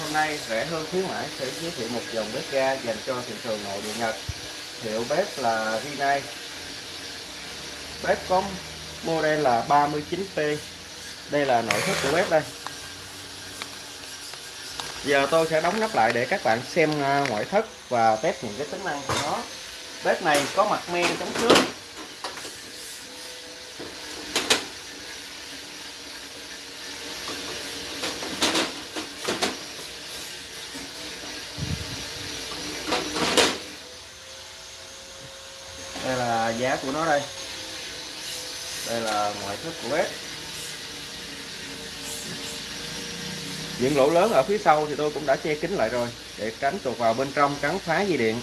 Hôm nay rẻ hơn khuyến mãi sẽ giới thiệu một dòng bếp ga dành cho thị trường nội địa Nhật. Hiệu bếp là Rinnai. Bếp có model là 39P. Đây là nội thất của bếp đây. Giờ tôi sẽ đóng nắp lại để các bạn xem à, ngoại thất và test những cái tính năng của nó. Bếp này có mặt men chống xước đây là giá của nó đây. Đây là ngoại thất của bếp. Những lỗ lớn ở phía sau thì tôi cũng đã che kín lại rồi, để tránh tuột vào bên trong cắn phá dây điện.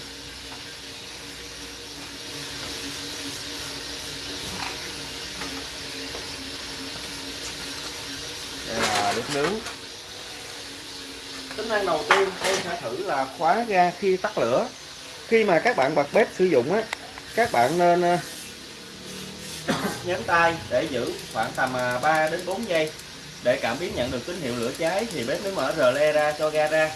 Đây là bếp nướng. Tính năng đầu tiên tôi sẽ thử là khóa ga khi tắt lửa. Khi mà các bạn bật bếp sử dụng á các bạn nên ờ, nhấn tay để giữ khoảng tầm 3 à, đến 4 giây để cảm biến nhận được tín hiệu lửa cháy thì bếp mới mở rờ le ra cho ga ra.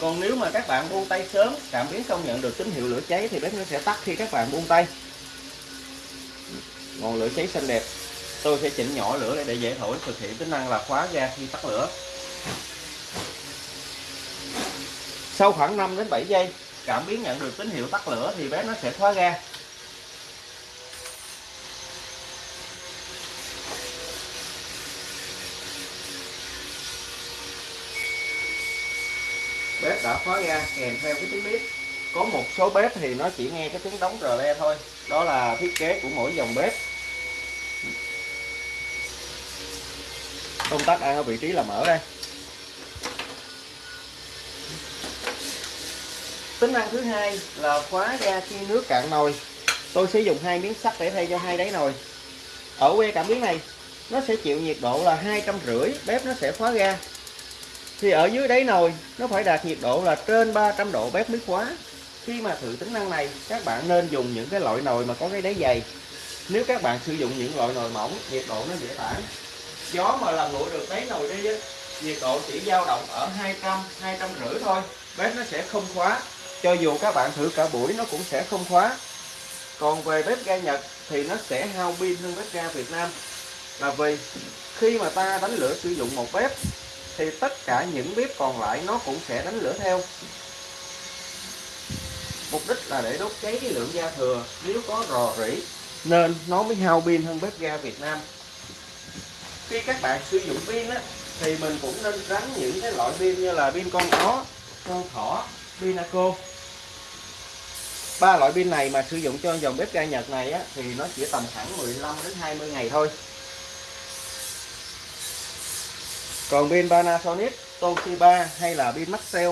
Còn nếu mà các bạn buông tay sớm cảm biến không nhận được tín hiệu lửa cháy thì bếp nó sẽ tắt khi các bạn buông tay. Ngọn lửa cháy xanh đẹp. Tôi sẽ chỉnh nhỏ lửa để dễ thổi thực hiện tính năng là khóa ga khi tắt lửa. Sau khoảng 5 đến 7 giây cảm biến nhận được tín hiệu tắt lửa thì bếp nó sẽ khóa ga bếp đã khóa ga, kèm theo cái tiếng bếp. Có một số bếp thì nó chỉ nghe cái tiếng đóng rờ le thôi. Đó là thiết kế của mỗi dòng bếp. Công tắc đang ở vị trí là mở đây. Tính năng thứ hai là khóa ga khi nước cạn nồi. Tôi sử dụng hai miếng sắt để thay cho hai đáy nồi. Ở que cảm biến này, nó sẽ chịu nhiệt độ là hai trăm rưỡi, bếp nó sẽ khóa ga thì ở dưới đáy nồi, nó phải đạt nhiệt độ là trên 300 độ bếp mới khóa khi mà thử tính năng này, các bạn nên dùng những cái loại nồi mà có cái đáy dày. Nếu các bạn sử dụng những loại nồi mỏng, nhiệt độ nó dễ tản. Gió mà làm nguội được đáy nồi đi nhiệt độ chỉ dao động ở 200 200 rưỡi thôi. Bếp nó sẽ không khóa. Cho dù các bạn thử cả buổi, nó cũng sẽ không khóa. Còn về bếp ga Nhật thì nó sẽ hao pin hơn bếp ga Việt Nam. Là vì khi mà ta đánh lửa sử dụng một bếp thì tất cả những bếp còn lại nó cũng sẽ đánh lửa theo. Mục đích là để đốt cháy cái lượng ga thừa nếu có rò rỉ nên nó mới hao pin hơn bếp ga Việt Nam. Khi các bạn sử dụng pin á thì mình cũng nên tránh những cái loại pin như là pin con ó con thỏ pinaco. Ba loại pin này mà sử dụng cho dòng bếp ga Nhật này á, thì nó chỉ tầm khoảng 15 đến 20 ngày thôi. Còn pin Panasonic Toshiba hay là pin Maxell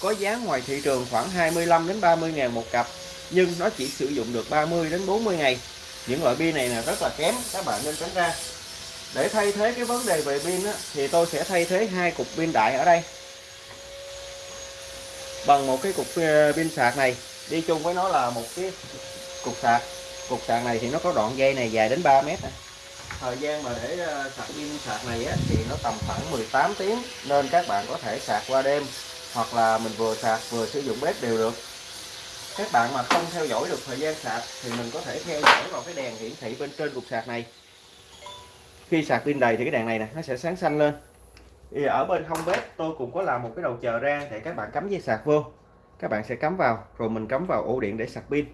có giá ngoài thị trường khoảng 25 đến 30 ngàn một cặp nhưng nó chỉ sử dụng được 30 đến 40 ngày. Những loại pin này là rất là kém các bạn nên tránh ra. Để thay thế cái vấn đề về pin á, thì tôi sẽ thay thế hai cục pin đại ở đây. Bằng một cái cục ờ, pin sạc này đi chung với nó là một cái cục sạc. Cục sạc này thì nó có đoạn dây này dài đến 3 mét này thời gian mà để ờ, sạc pin sạc này á, thì nó tầm khoảng 18 tiếng nên các bạn có thể sạc qua đêm hoặc là mình vừa sạc vừa sử dụng bếp đều được. Các bạn mà không theo dõi được thời gian sạc thì mình có thể theo dõi vào cái đèn hiển thị bên trên cục sạc này. Khi sạc pin đầy thì cái đèn này nè nó sẽ sáng xanh lên. Thì ở bên hông bếp tôi cũng có làm một cái đầu chờ ra để các bạn cắm dây sạc vô. Các bạn sẽ cắm vào rồi mình cắm vào ổ điện để sạc pin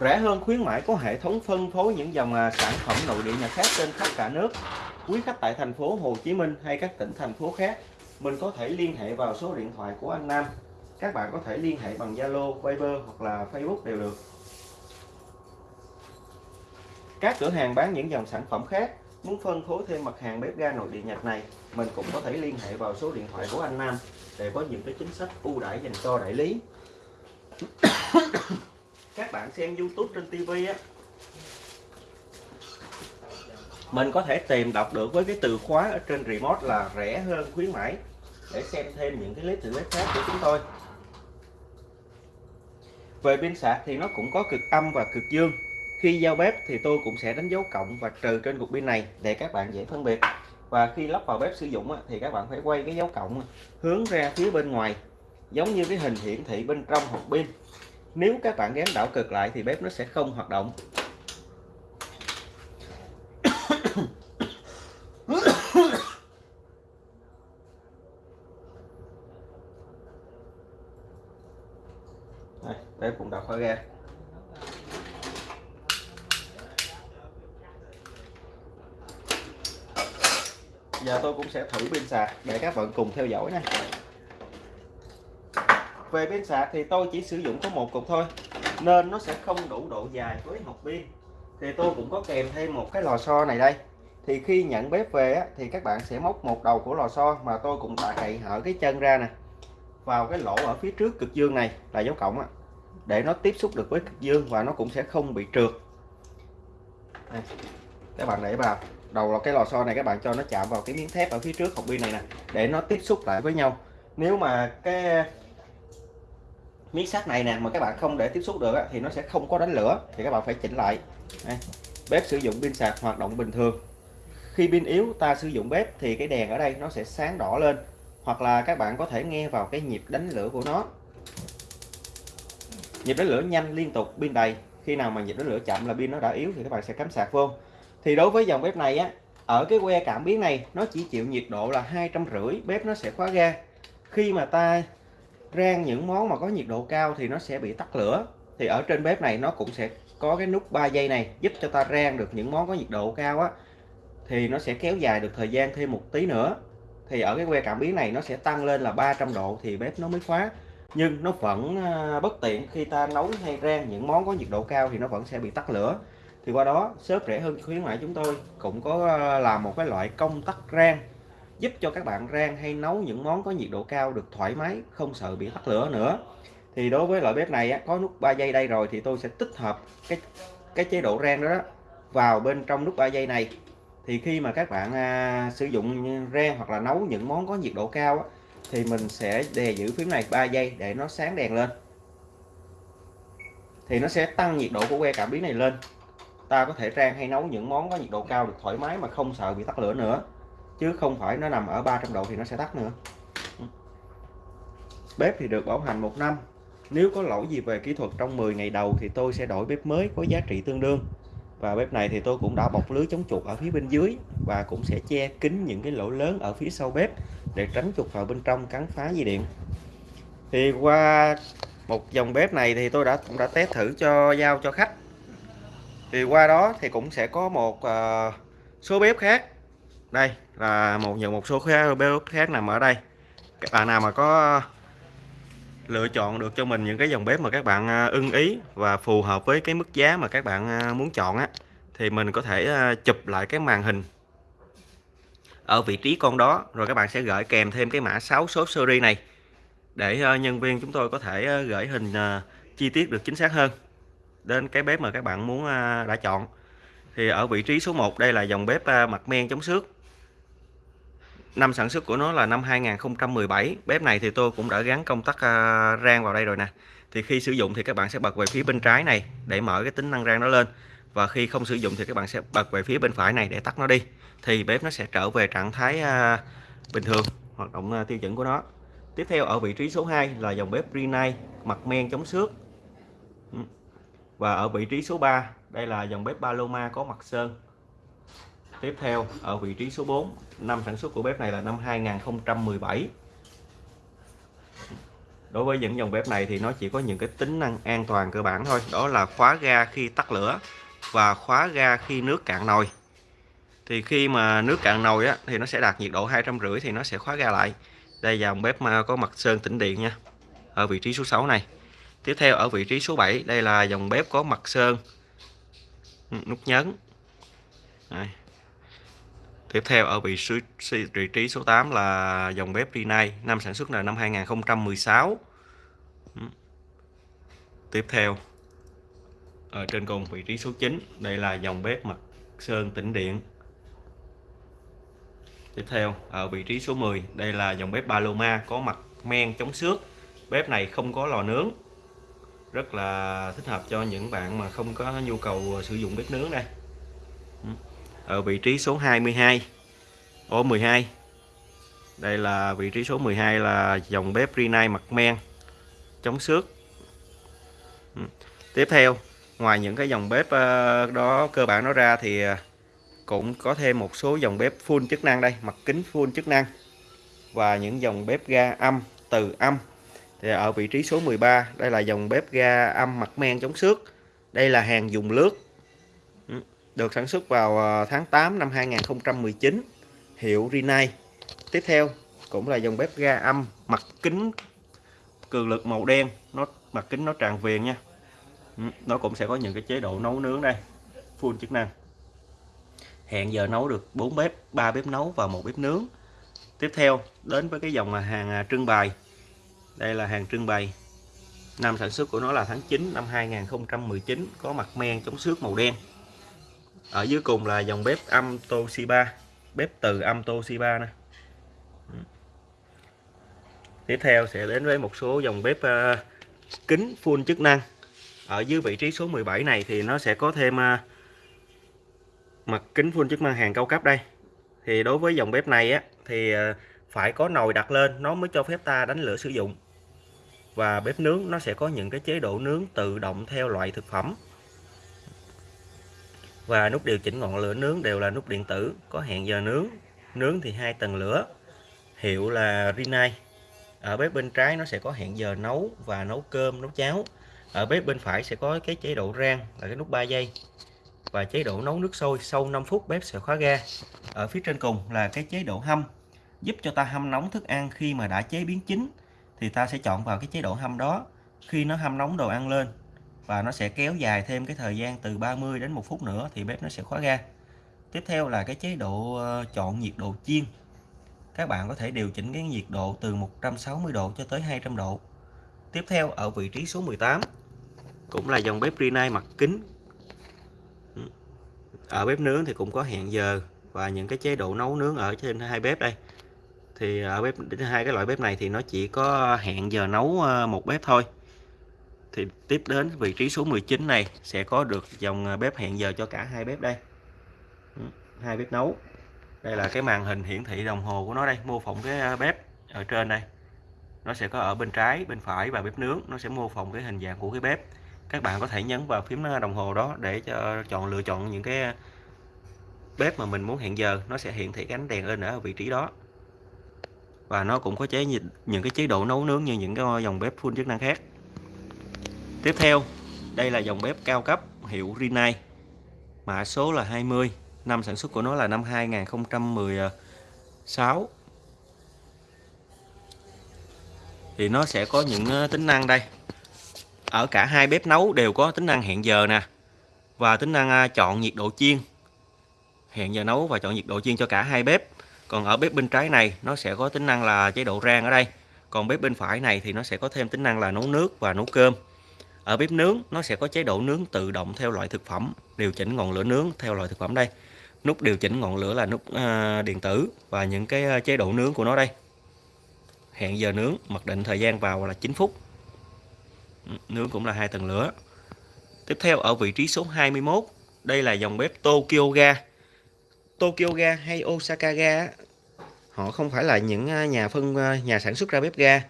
rẻ hơn khuyến mãi có hệ thống phân phối những dòng à, sản phẩm nội địa nhà khác trên khắp cả nước. Quý khách tại thành phố Hồ Chí Minh hay các tỉnh thành phố khác mình có thể liên hệ vào số điện thoại của anh Nam. Các bạn có thể liên hệ bằng Zalo, Viber hoặc là Facebook đều được. Các cửa hàng bán những dòng sản phẩm khác muốn phân phối thêm mặt hàng bếp ga nội địa Nhật này mình cũng có thể liên hệ vào số điện thoại của anh Nam để có những cái chính sách ưu đãi dành cho đại lý các bạn xem YouTube trên TV á. Mình có thể tìm đọc được với cái từ khóa ở trên remote là rẻ hơn khuyến mãi. Để xem thêm những cái clip thử clip khác của chúng tôi. Về pin sạc thì nó cũng có cực âm và cực dương. Khi giao bếp thì tôi cũng sẽ đánh dấu cộng và trừ trên cục pin này để các bạn dễ phân biệt. Và khi lắp vào bếp sử dụng thì các bạn phải quay cái dấu cộng hướng ra phía bên ngoài, giống như cái hình hiển thị bên trong hộp pin nếu các bạn gắn đảo cực lại thì bếp nó sẽ không hoạt động Đây, bếp cũng đã khóa ga giờ tôi cũng sẽ thử pin sạc để các bạn cùng theo dõi này về pin sạc thì tôi chỉ sử dụng có một cục thôi nên nó sẽ không đủ độ dài với hộp pin. Thì tôi cũng có kèm thêm một cái lò xo này đây. Thì khi nhận bếp về á, thì các bạn sẽ móc một đầu của lò xo mà tôi cũng đã cậy hở cái chân ra nè vào cái lỗ ở phía trước cực dương này là dấu cộng á, để nó tiếp xúc được với cực dương và nó cũng sẽ không bị trượt. Đây, các bạn để vào. Đầu là cái lò xo này các bạn cho nó chạm vào cái miếng thép ở phía trước hộp pin này nè để nó tiếp xúc lại với nhau. Nếu mà cái miếng sắt này nè, mà các bạn không để tiếp xúc được thì nó sẽ không có đánh lửa, thì các bạn phải chỉnh lại. Đây. bếp sử dụng pin sạc hoạt động bình thường. Khi pin yếu, ta sử dụng bếp thì cái đèn ở đây nó sẽ sáng đỏ lên, hoặc là các bạn có thể nghe vào cái nhịp đánh lửa của nó. Nhịp đánh lửa nhanh liên tục, pin đầy. Khi nào mà nhịp đánh lửa chậm là pin nó đã yếu thì các bạn sẽ cắm sạc vô. Thì đối với dòng bếp này á, ở cái que cảm biến này, nó chỉ chịu nhiệt độ là hai trăm rưỡi, bếp nó sẽ khóa ga. Khi mà ta rang những món mà có nhiệt độ cao thì nó sẽ bị tắt lửa. Thì ở trên bếp này nó cũng sẽ có cái nút 3 giây này giúp cho ta rang được những món có nhiệt độ cao á. Thì nó sẽ kéo dài được thời gian thêm một tí nữa. Thì ở cái que cảm biến này nó sẽ tăng lên là 300 độ thì bếp nó mới khóa. Nhưng nó vẫn ờ, bất tiện khi ta nấu hay rang những món có nhiệt độ cao thì nó vẫn sẽ bị tắt lửa. Thì qua đó, shop rẻ hơn khuyến mãi chúng tôi cũng có ờ, làm một cái loại công tắc rang giúp cho các bạn rang hay nấu những món có nhiệt độ cao được thoải mái không sợ bị tắt lửa nữa. Thì đối với loại bếp này á, có nút 3 giây đây rồi thì tôi sẽ tích hợp cái cái chế độ rang đó, đó vào bên trong nút 3 giây này. Thì khi mà các bạn à, sử dụng rang hoặc là nấu những món có nhiệt độ cao á, thì mình sẽ đè giữ phím này 3 giây để nó sáng đèn lên. Thì nó sẽ tăng nhiệt độ của que cảm biến này lên. Ta có thể rang hay nấu những món có nhiệt độ cao được thoải mái mà không sợ bị tắt lửa nữa chứ không phải nó nằm ở 300 độ thì nó sẽ tắt nữa. Bếp thì được bảo hành một năm. Nếu có lỗi gì về kỹ thuật trong 10 ngày đầu thì tôi sẽ đổi bếp mới có giá trị tương đương. Và bếp này thì tôi cũng đã bọc lưới chống chuột ở phía bên dưới và cũng sẽ che kín những cái lỗ lớn ở phía sau bếp để tránh chuột vào bên trong cắn phá dây điện. Thì qua một dòng bếp này thì tôi đã cũng đã test thử cho giao cho khách. Thì qua đó thì cũng sẽ có một uh, số bếp khác đây, là một những một số bếp khác nằm ở đây. Các bạn nào mà có lựa chọn được cho mình những cái dòng bếp mà các bạn à, ưng ý và phù hợp với cái mức giá mà các bạn à, muốn chọn á, thì mình có thể à, chụp lại cái màn hình ở vị trí con đó, rồi các bạn sẽ gửi kèm thêm cái mã 6 số series này để nhân viên chúng tôi có thể gửi hình chi tiết được chính xác hơn đến cái bếp mà các bạn muốn đã chọn. Thì ở vị trí số 1 đây là dòng bếp mặt men chống xước năm sản xuất của nó là năm 2017 bếp này thì tôi cũng đã gắn công tắc à, rang vào đây rồi nè. Thì khi sử dụng thì các bạn sẽ bật về phía bên trái này để mở cái tính năng rang nó lên. Và khi không sử dụng thì các bạn sẽ bật về phía bên phải này để tắt nó đi. Thì bếp nó sẽ trở về trạng thái à, bình thường, hoạt động à, tiêu chuẩn của nó. Tiếp theo, ở vị trí số 2 là dòng bếp Rinnai mặt men chống xước. Ừ. Và ở vị trí số 3 đây là dòng bếp Paloma có mặt sơn tiếp theo ở vị trí số 4 năm sản xuất của bếp này là năm 2017 đối với những dòng bếp này thì nó chỉ có những cái tính năng an toàn cơ bản thôi. Đó là khóa ga khi tắt lửa và khóa ga khi nước cạn nồi. Thì khi mà nước cạn nồi á, thì nó sẽ đạt nhiệt độ hai trăm rưỡi thì nó sẽ khóa ga lại. Đây dòng bếp mà có mặt sơn tĩnh điện nha ở vị trí số 6 này. Tiếp theo ở vị trí số 7 đây là dòng bếp có mặt sơn. Ừ, nút nhấn. Đây. Tiếp theo ở vị, vị trí số 8 là dòng bếp Rinnai, năm sản xuất là năm 2016. Tiếp theo ở trên cùng vị trí số 9, đây là dòng bếp mặt sơn tĩnh điện. Tiếp theo ở vị trí số 10, đây là dòng bếp Paloma có mặt men chống xước. Bếp này không có lò nướng. Rất là thích hợp cho những bạn mà không có nhu cầu sử dụng bếp nướng đây ở vị trí số 22 ô 12 đây là vị trí số 12 là dòng bếp Rinnai mặt men, chống xước. Ừ. tiếp theo, ngoài những cái dòng bếp ờ, đó, cơ bản nó ra thì ờ, cũng có thêm một số dòng bếp full chức năng đây, mặt kính full chức năng. Và những dòng bếp ga âm, từ âm. Thì ở vị trí số 13 đây là dòng bếp ga âm mặt men chống xước. Đây là hàng dùng lướt được sản xuất vào ờ, tháng 8 năm 2019 hiệu Rinnai. Tiếp theo cũng là dòng bếp ga âm, mặt kính, cường lực màu đen. Nó, mặt kính nó tràn viền nha. Ừ, nó cũng sẽ có những cái chế độ nấu nướng đây. Full chức năng. Hẹn giờ nấu được 4 bếp 3 bếp nấu và một bếp nướng. Tiếp theo, đến với cái dòng hàng à, trưng bày. Đây là hàng trưng bày. Năm sản xuất của nó là tháng 9 năm 2019 có mặt men chống xước màu đen ở dưới cùng là dòng bếp âm Toshiba bếp từ âm Toshiba nè ừ. tiếp theo sẽ đến với một số dòng bếp uh, kính full chức năng. Ở dưới vị trí số 17 này thì nó sẽ có thêm uh, mặt kính full chức năng hàng cao cấp đây. Thì đối với dòng bếp này á thì uh, phải có nồi đặt lên nó mới cho phép ta đánh lửa sử dụng. Và bếp nướng nó sẽ có những cái chế độ nướng tự động theo loại thực phẩm và nút điều chỉnh ngọn lửa nướng đều là nút điện tử, có hẹn giờ nướng. Nướng thì hai tầng lửa, hiệu là Rinnai ở bếp bên trái nó sẽ có hẹn giờ nấu và nấu cơm, nấu cháo. Ở bếp bên phải sẽ có cái chế độ rang, là cái nút 3 giây. Và chế độ nấu nước sôi sau 5 phút bếp sẽ khóa ga. Ở phía trên cùng là cái chế độ hâm, giúp cho ta hâm nóng thức ăn khi mà đã chế biến chín, thì ta sẽ chọn vào cái chế độ hâm đó. Khi nó hâm nóng đồ ăn lên và nó sẽ kéo dài thêm cái thời gian từ 30 đến 1 phút nữa thì bếp nó sẽ khóa ga. Tiếp theo là cái chế độ ờ, chọn nhiệt độ chiên. Các bạn có thể điều chỉnh cái nhiệt độ từ 160 độ cho tới 200 độ. Tiếp theo, ở vị trí số 18 cũng là dòng bếp Rinnai mặt kính. Ở bếp nướng thì cũng có hẹn giờ và những cái chế độ nấu nướng ở trên hai bếp đây. Thì ở bếp, hai cái loại bếp này thì nó chỉ có hẹn giờ nấu ờ, một bếp thôi thì tiếp đến vị trí số 19 này sẽ có được dòng à, bếp hẹn giờ cho cả hai bếp đây. Ừ, hai bếp nấu. Đây là cái màn hình hiển thị đồng hồ của nó đây, mô phỏng cái à, bếp ở trên đây. Nó sẽ có ở bên trái, bên phải và bếp nướng, nó sẽ mô phỏng cái hình dạng của cái bếp. Các bạn có thể nhấn vào phím à, đồng hồ đó để cho chọn, lựa chọn những cái bếp mà mình muốn hẹn giờ. Nó sẽ hiển thị cái ánh đèn lên ở vị trí đó. Và nó cũng có chế những cái chế độ nấu nướng như những cái dòng bếp full chức năng khác tiếp theo, đây là dòng bếp cao cấp hiệu Rinnai. Mã số là 20 năm sản xuất của nó là năm 2016 thì nó sẽ có những ờ, tính năng đây. Ở cả hai bếp nấu đều có tính năng hẹn giờ nè, và tính năng ờ, chọn nhiệt độ chiên. Hẹn giờ nấu và chọn nhiệt độ chiên cho cả hai bếp. Còn ở bếp bên trái này, nó sẽ có tính năng là chế độ rang ở đây. Còn bếp bên phải này thì nó sẽ có thêm tính năng là nấu nước và nấu cơm ở bếp nướng nó sẽ có chế độ nướng tự động theo loại thực phẩm điều chỉnh ngọn lửa nướng theo loại thực phẩm đây. Nút điều chỉnh ngọn lửa là nút uh, điện tử và những cái à, chế độ nướng của nó đây. Hẹn giờ nướng mặc định thời gian vào là 9 phút. Ừ, nướng cũng là hai tầng lửa. Tiếp theo ở vị trí số 21 đây là dòng bếp Tokyo Ga. Tokyo Ga hay Osaka Ga họ không phải là những à, nhà phân nhà sản xuất ra bếp ga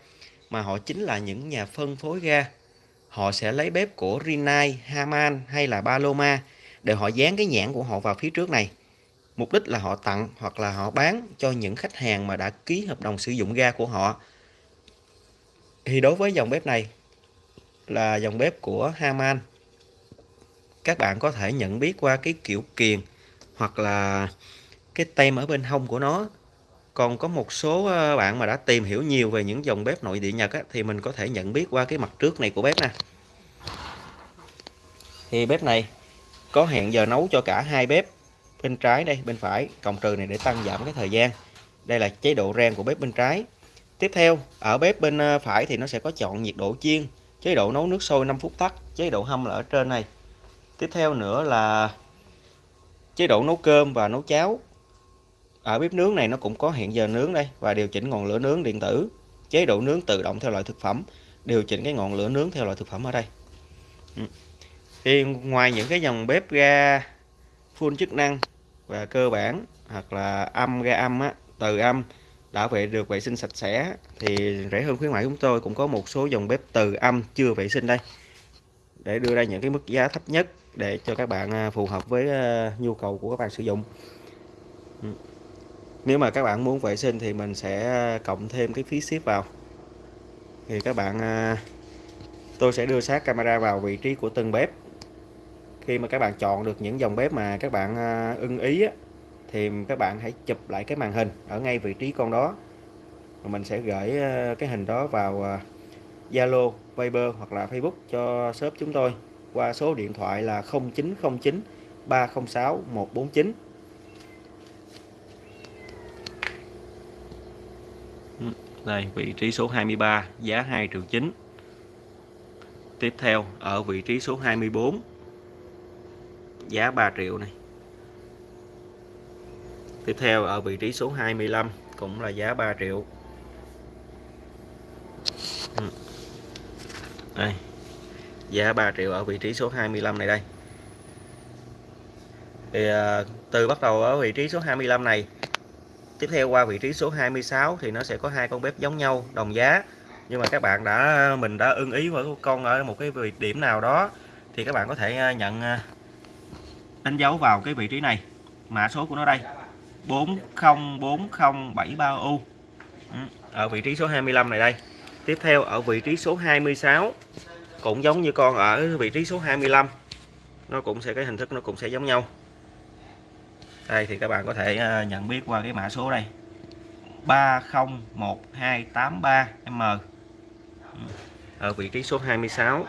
mà họ chính là những nhà phân phối ga họ sẽ lấy bếp của Rinnai, Haman hay là Paloma để họ dán cái nhãn của họ vào phía trước này. Mục đích là họ tặng hoặc là họ bán cho những khách hàng mà đã ký hợp đồng sử dụng ga của họ. Thì đối với dòng bếp này là dòng bếp của Haman. Các bạn có thể nhận biết qua cái kiểu kiền hoặc là cái tem ở bên hông của nó. Còn có một số ờ, bạn mà đã tìm hiểu nhiều về những dòng bếp nội địa Nhật á, thì mình có thể nhận biết qua cái mặt trước này của bếp nè. Thì bếp này có hẹn giờ nấu cho cả hai bếp bên trái đây bên phải cộng trừ này để tăng giảm cái thời gian. Đây là chế độ rang của bếp bên trái. Tiếp theo ở bếp bên ờ, phải thì nó sẽ có chọn nhiệt độ chiên chế độ nấu nước sôi 5 phút tắt chế độ hâm là ở trên này. Tiếp theo nữa là chế độ nấu cơm và nấu cháo ở bếp nướng này nó cũng có hẹn giờ nướng đây và điều chỉnh ngọn lửa nướng điện tử. Chế độ nướng tự động theo loại thực phẩm, điều chỉnh cái ngọn lửa nướng theo loại thực phẩm ở đây. Ừ. Thì ngoài những cái dòng bếp ga full chức năng và cơ bản hoặc là âm, ga âm á, từ âm, đã vệ, được vệ sinh sạch sẽ, thì rẻ hơn khuyến mại chúng tôi cũng có một số dòng bếp từ âm chưa vệ sinh đây. Để đưa ra những cái mức giá thấp nhất để cho các bạn à, phù hợp với à, nhu cầu của các bạn sử dụng. Ừ nếu mà các bạn muốn vệ sinh thì mình sẽ à, cộng thêm cái phí ship vào. Thì các bạn à, tôi sẽ đưa sát camera vào vị trí của từng bếp. Khi mà các bạn chọn được những dòng bếp mà các bạn à, ưng ý á, thì các bạn hãy chụp lại cái màn hình ở ngay vị trí con đó. Và mình sẽ gửi cái hình đó vào Zalo, Viber hoặc là Facebook cho shop chúng tôi qua số điện thoại là 0909 306 149 đây, vị trí số 23 giá 2 triệu 9 tiếp theo, ở vị trí số 24 giá 3 triệu này. Tiếp theo, ở vị trí số 25 cũng là giá 3 triệu. Ừ. Đây, giá 3 triệu ở vị trí số 25 này đây. Thì à, từ bắt đầu ở vị trí số 25 này tiếp theo qua vị trí số 26 thì nó sẽ có hai con bếp giống nhau, đồng giá. Nhưng mà các bạn đã, mình đã ưng ý với con ở một cái vị điểm nào đó, thì các bạn có thể à, nhận à, đánh dấu vào cái vị trí này. Mã số của nó đây 404073U ừ, ở vị trí số 25 này đây. Tiếp theo, ở vị trí số 26 cũng giống như con ở vị trí số 25 nó cũng sẽ, cái hình thức nó cũng sẽ giống nhau đây thì các bạn có thể à, nhận biết qua cái mã số đây. 301283M ừ. ở vị trí số 26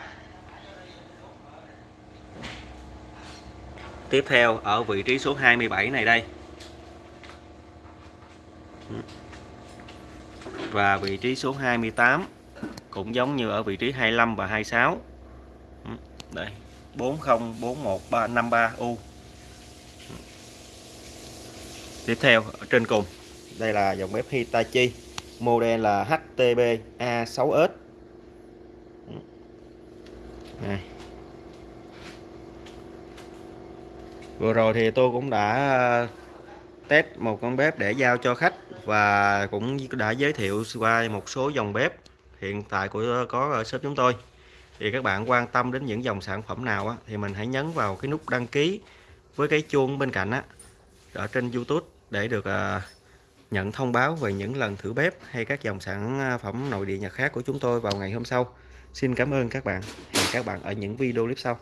tiếp theo, ở vị trí số 27 này đây. Ừ. Và vị trí số 28 cũng giống như ở vị trí 25 và 26 ừ. đây 404153 u tiếp theo ở trên cùng. Đây là dòng bếp Hitachi model là HTB A6S này. vừa rồi thì tôi cũng đã ờ, test một con bếp để giao cho khách và cũng đã giới thiệu qua một số dòng bếp hiện tại của ờ, có ở shop chúng tôi. Thì các bạn quan tâm đến những dòng sản phẩm nào á, thì mình hãy nhấn vào cái nút đăng ký với cái chuông bên cạnh á, ở trên YouTube để được à, nhận thông báo về những lần thử bếp hay các dòng sản à, phẩm nội địa nhật khác của chúng tôi vào ngày hôm sau. Xin cảm ơn các bạn. Hẹn các bạn ở những video clip sau.